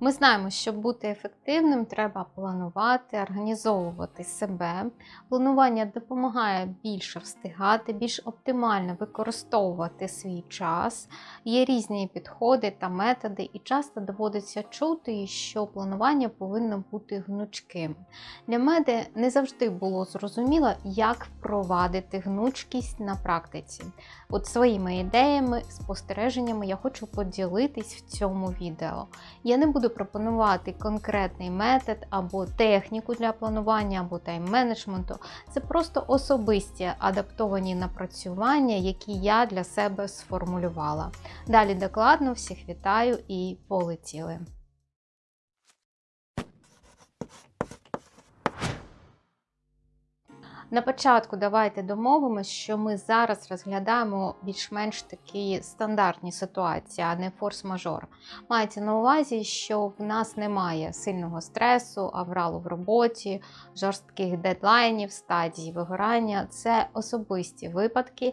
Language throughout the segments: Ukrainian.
Ми знаємо, щоб бути ефективним, треба планувати, організовувати себе. Планування допомагає більше встигати, більш оптимально використовувати свій час. Є різні підходи та методи, і часто доводиться чути, що планування повинно бути гнучким. Для мене не завжди було зрозуміло, як впровадити гнучкість на практиці. От своїми ідеями, спостереженнями я хочу поділитись в цьому відео. Я не буду пропонувати конкретний метод або техніку для планування або тайм-менеджменту. Це просто особисті адаптовані напрацювання, які я для себе сформулювала. Далі докладно всіх вітаю і полетіли. На початку давайте домовимося, що ми зараз розглядаємо більш-менш такі стандартні ситуації, а не форс-мажор. Мається на увазі, що в нас немає сильного стресу, авралу в роботі, жорстких дедлайнів, стадії вигорання. Це особисті випадки,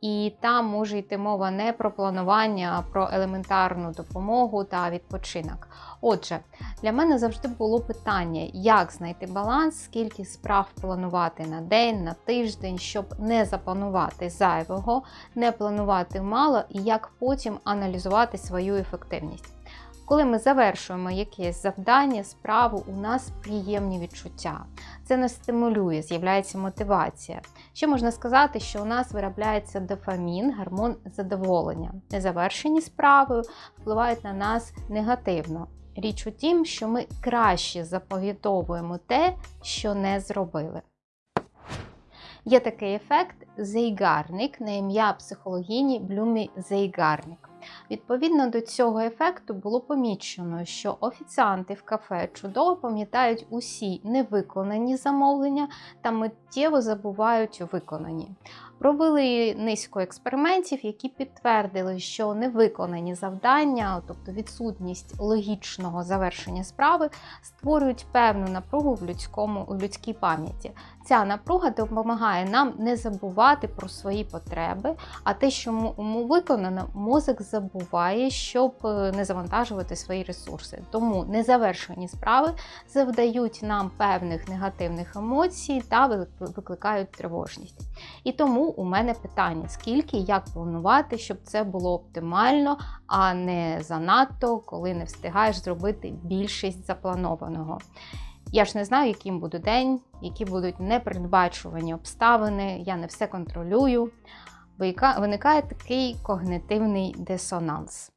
і там може йти мова не про планування, а про елементарну допомогу та відпочинок. Отже, для мене завжди було питання, як знайти баланс, скільки справ планувати на день, на тиждень, щоб не запланувати зайвого, не планувати мало і як потім аналізувати свою ефективність. Коли ми завершуємо якесь завдання, справу, у нас приємні відчуття. Це нас стимулює, з'являється мотивація. Що можна сказати, що у нас виробляється дофамін, гормон задоволення. Незавершені справи впливають на нас негативно. Річ у тім, що ми краще запам'ятовуємо те, що не зробили. Є такий ефект зейгарник на ім'я психологіні Блюмі Зейгарник. Відповідно до цього ефекту було помічено, що офіціанти в кафе чудово пам'ятають усі невиконані замовлення та миттєво забувають виконані. Провели низку експериментів, які підтвердили, що невиконані завдання, тобто відсутність логічного завершення справи, створюють певну напругу в людському у людській пам'яті. Ця напруга допомагає нам не забувати про свої потреби, а те, що виконано, мозок забуває, щоб е, не завантажувати свої ресурси. Тому незавершені справи завдають нам певних негативних емоцій та викликають тривожність. І тому у мене питання: скільки як планувати, щоб це було оптимально, а не занадто, коли не встигаєш зробити більшість запланованого. Я ж не знаю, яким буде день, які будуть непередбачувані обставини, я не все контролюю. Виникає такий когнитивний дисонанс.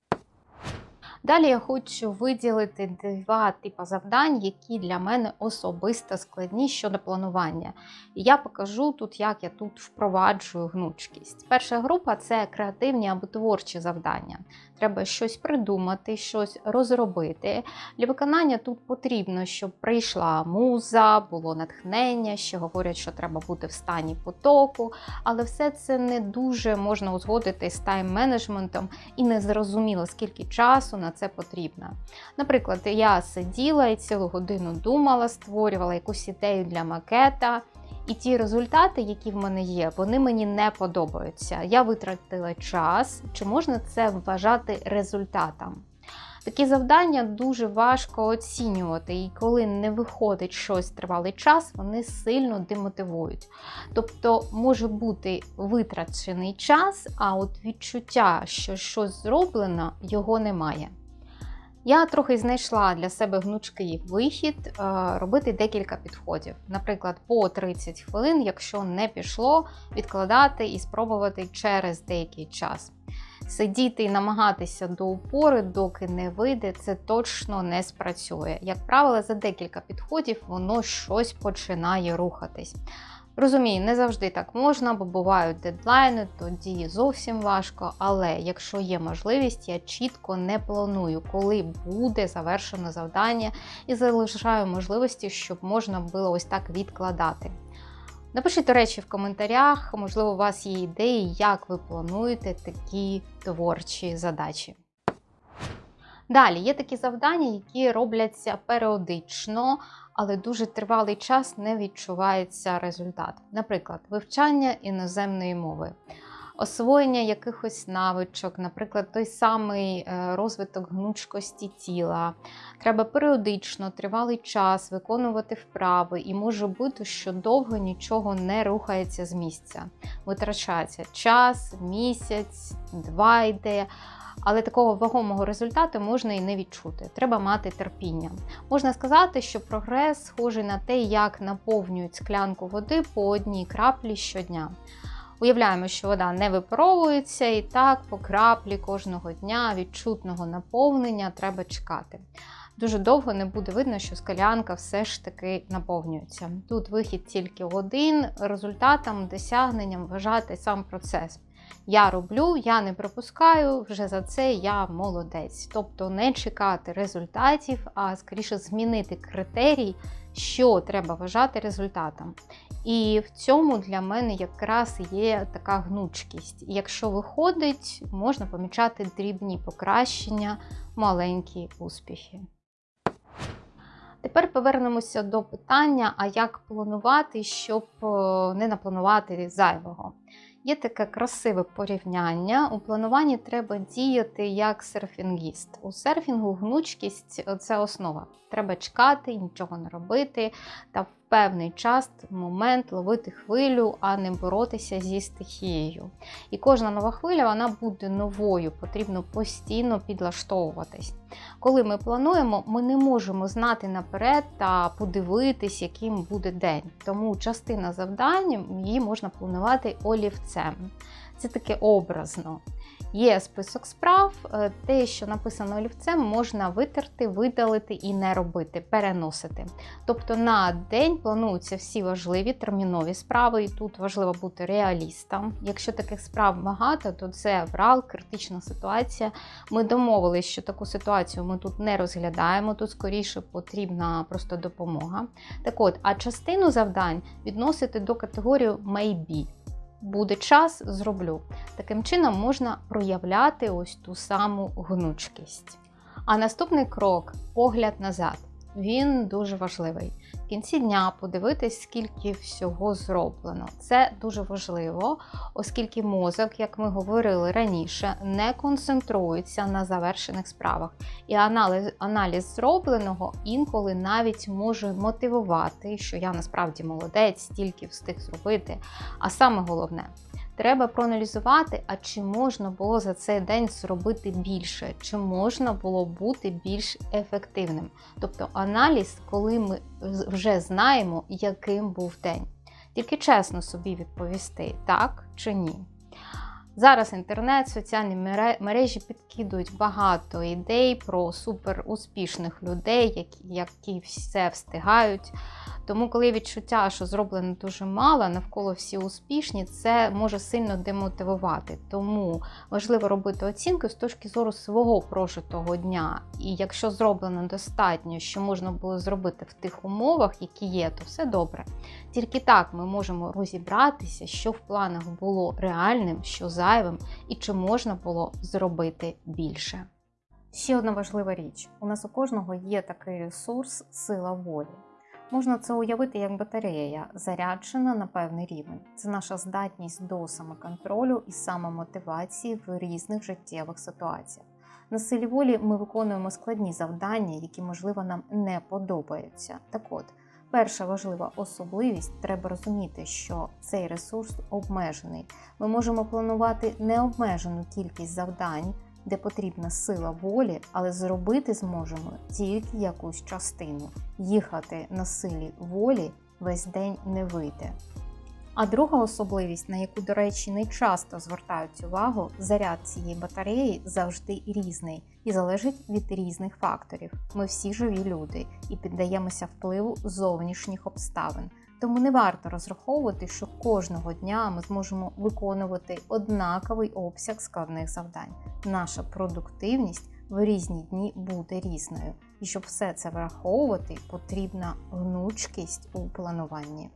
Далі я хочу виділити два типи завдань, які для мене особисто складні щодо планування. І я покажу тут, як я тут впроваджую гнучкість. Перша група це креативні або творчі завдання. Треба щось придумати, щось розробити. Для виконання тут потрібно, щоб прийшла муза, було натхнення, ще говорять, що треба бути в стані потоку, але все це не дуже можна узгодити з тайм-менеджментом і не зрозуміло, скільки часу на це потрібно. Наприклад, я сиділа і цілу годину думала, створювала якусь ідею для макета. І ті результати, які в мене є, вони мені не подобаються. Я витратила час, чи можна це вважати результатом? Такі завдання дуже важко оцінювати, і коли не виходить щось тривалий час, вони сильно демотивують. Тобто може бути витрачений час, а от відчуття, що щось зроблено, його немає. Я трохи знайшла для себе гнучкий вихід е, робити декілька підходів. Наприклад, по 30 хвилин, якщо не пішло, відкладати і спробувати через деякий час. Сидіти і намагатися до упори, доки не вийде, це точно не спрацює. Як правило, за декілька підходів воно щось починає рухатись. Розумію, не завжди так можна, бо бувають дедлайни, тоді зовсім важко. Але якщо є можливість, я чітко не планую, коли буде завершено завдання, і залишаю можливості, щоб можна було ось так відкладати. Напишіть, до речі, в коментарях, можливо, у вас є ідеї, як ви плануєте такі творчі задачі. Далі є такі завдання, які робляться періодично, але дуже тривалий час не відчувається результат. Наприклад, вивчання іноземної мови, освоєння якихось навичок, наприклад, той самий е, розвиток гнучкості тіла, Треба періодично, тривалий час виконувати вправи, і може бути, що довго нічого не рухається з місця. Витрачається час, місяць, два йде. Але такого вагомого результату можна і не відчути. Треба мати терпіння. Можна сказати, що прогрес схожий на те, як наповнюють склянку води по одній краплі щодня. Уявляємо, що вода не випаровується, і так по краплі кожного дня відчутного наповнення треба чекати. Дуже довго не буде видно, що скалянка все ж таки наповнюється. Тут вихід тільки один, результатом, досягненням вважати сам процес. Я роблю, я не пропускаю, вже за це я молодець. Тобто не чекати результатів, а скоріше змінити критерій, що треба вважати результатом. І в цьому для мене якраз є така гнучкість. Якщо виходить, можна помічати дрібні покращення, маленькі успіхи. Тепер повернемося до питання, а як планувати, щоб е, не напланувати зайвого. Є таке красиве порівняння. У плануванні треба діяти як серфінгіст. У серфінгу гнучкість це основа. Треба чекати, нічого не робити, та певний час, момент ловити хвилю, а не боротися зі стихією. І кожна нова хвиля вона буде новою, потрібно постійно підлаштовуватись. Коли ми плануємо, ми не можемо знати наперед та подивитись, яким буде день. Тому частина завдань її можна планувати олівцем. Це таке образно. Є список справ, е, те, що написано олівцем, можна витерти, видалити і не робити, переносити. Тобто на день плануються всі важливі термінові справи, і тут важливо бути реалістом. Якщо таких справ багато, то це врал, критична ситуація. Ми домовилися, що таку ситуацію ми тут не розглядаємо, тут скоріше потрібна просто допомога. Так от, а частину завдань відносити до категорії maybe буде час, зроблю. Таким чином можна проявляти ось ту саму гнучкість. А наступний крок погляд назад. Він дуже важливий. Кінці дня подивитись, скільки всього зроблено. Це дуже важливо, оскільки мозок, як ми говорили раніше, не концентрується на завершених справах. І аналіз, аналіз зробленого інколи навіть може мотивувати, що я насправді молодець, стільки встиг зробити. А саме головне, Треба проаналізувати, а чи можна було за цей день зробити більше, чи можна було бути більш ефективним. Тобто аналіз, коли ми вже знаємо, яким був день. Тільки чесно собі відповісти, так чи ні. Зараз інтернет, соціальні мережі підкидують багато ідей про суперуспішних людей, які, які все встигають. Тому, коли відчуття, що зроблено дуже мало, навколо всі успішні, це може сильно демотивувати. Тому важливо робити оцінку з точки зору свого прожитого дня. І якщо зроблено достатньо, що можна було зробити в тих умовах, які є, то все добре. Тільки так ми можемо розібратися, що в планах було реальним, що зайвим, і чи можна було зробити більше. Ще одна важлива річ: у нас у кожного є такий ресурс, сила волі. Можна це уявити як батарея, заряджена на певний рівень. Це наша здатність до самоконтролю і самомотивації в різних життєвих ситуаціях. На силі волі ми виконуємо складні завдання, які, можливо, нам не подобаються. Так от, перша важлива особливість треба розуміти, що цей ресурс обмежений. Ми можемо планувати необмежену кількість завдань де потрібна сила волі, але зробити зможемо тільки якусь частину. Їхати на силі волі весь день не вийде. А друга особливість, на яку, до речі, не часто звертають увагу, заряд цієї батареї завжди різний і залежить від різних факторів. Ми всі живі люди і піддаємося впливу зовнішніх обставин. Тому не варто розраховувати, що кожного дня ми зможемо виконувати однаковий обсяг складних завдань. Наша продуктивність в різні дні буде різною. І щоб все це враховувати, потрібна гнучкість у плануванні.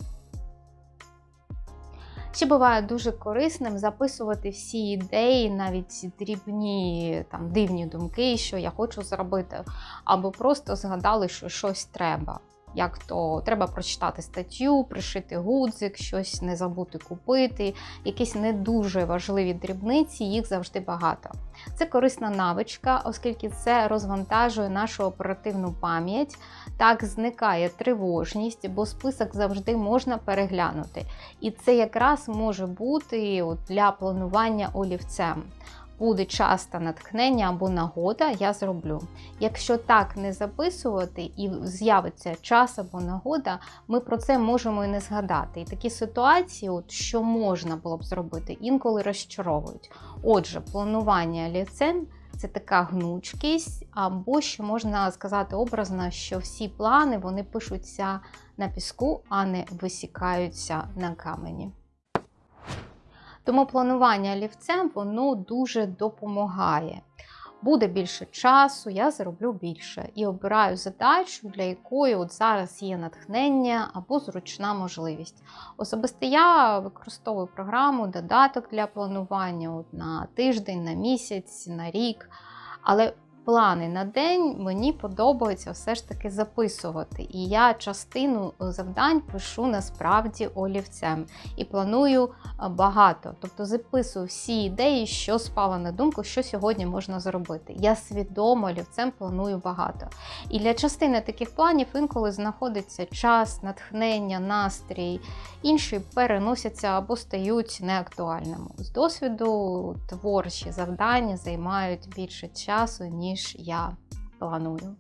Ще буває дуже корисним записувати всі ідеї, навіть дрібні там дивні думки, що я хочу зробити, або просто згадали, що щось треба. Як то треба прочитати статтю, пришити гудзик, щось не забути купити, якісь не дуже важливі дрібниці, їх завжди багато. Це корисна навичка, оскільки це розвантажує нашу оперативну пам'ять. Так зникає тривожність, бо список завжди можна переглянути. І це якраз може бути для планування олівцем. Буде час та натхнення або нагода, я зроблю. Якщо так не записувати і з'явиться час або нагода, ми про це можемо і не згадати. І такі ситуації, от, що можна було б зробити, інколи розчаровують. Отже, планування олівцем – це така гнучкість, або що можна сказати образно, що всі плани вони пишуться на піску, а не висікаються на камені. Тому планування олівцем воно дуже допомагає. Буде більше часу, я зароблю більше і обираю задачу, для якої от зараз є натхнення або зручна можливість. Особисто я використовую програму, додаток для планування от на тиждень, на місяць, на рік. Але плани на день мені подобається все ж таки записувати. І я частину завдань пишу насправді олівцем і планую багато. Тобто записую всі ідеї, що спало на думку, що сьогодні можна зробити. Я свідомо олівцем планую багато. І для частини таких планів інколи знаходиться час, натхнення, настрій, інші переносяться або стають неактуальними. З досвіду творчі завдання займають більше часу, ніж я планую.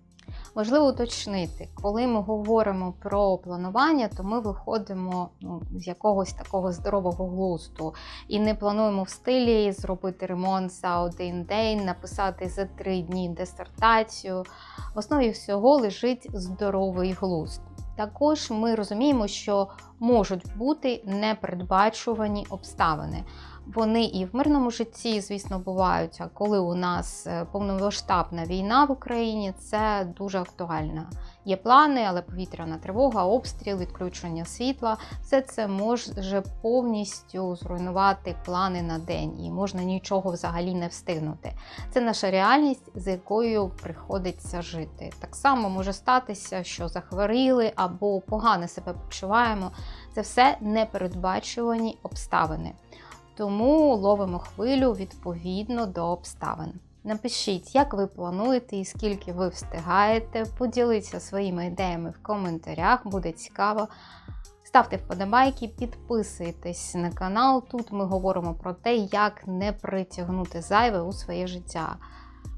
Важливо уточнити, коли ми говоримо про планування, то ми виходимо ну, з якогось такого здорового глузду і не плануємо в стилі зробити ремонт за один день, написати за три дні дисертацію. В основі всього лежить здоровий глузд. Також ми розуміємо, що можуть бути непередбачувані обставини. Вони і в мирному житті, звісно, бувають. А коли у нас е, повномасштабна війна в Україні, це дуже актуально. Є плани, але повітряна тривога, обстріл, відключення світла все це може повністю зруйнувати плани на день, і можна нічого взагалі не встигнути. Це наша реальність, з якою приходиться жити. Так само може статися, що захворіли або погано себе почуваємо. Це все непередбачувані обставини. Тому ловимо хвилю відповідно до обставин. Напишіть, як ви плануєте і скільки ви встигаєте. Поділіться своїми ідеями в коментарях, буде цікаво. Ставте вподобайки, підписуйтесь на канал. Тут ми говоримо про те, як не притягнути зайве у своє життя.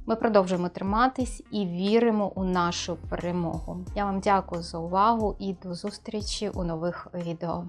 Ми продовжуємо триматись і віримо у нашу перемогу. Я вам дякую за увагу і до зустрічі у нових відео.